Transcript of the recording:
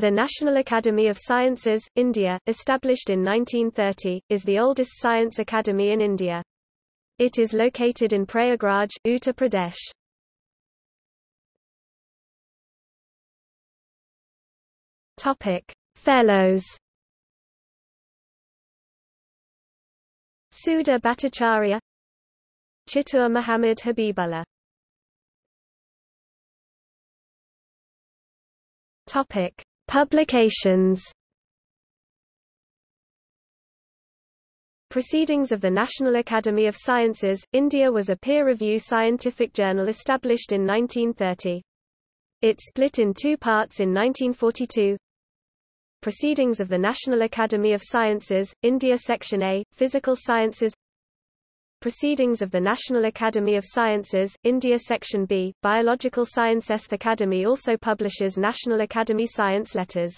The National Academy of Sciences, India, established in 1930, is the oldest science academy in India. It is located in Prayagraj, Uttar Pradesh. Topic: Fellows. Sudha Bhattacharya Chittur Muhammad Habibullah Topic: Publications Proceedings of the National Academy of Sciences, India was a peer-review scientific journal established in 1930. It split in two parts in 1942. Proceedings of the National Academy of Sciences, India Section A, Physical Sciences Proceedings of the National Academy of Sciences, India Section B, Biological Sciences. The Academy also publishes National Academy Science Letters.